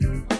Bye.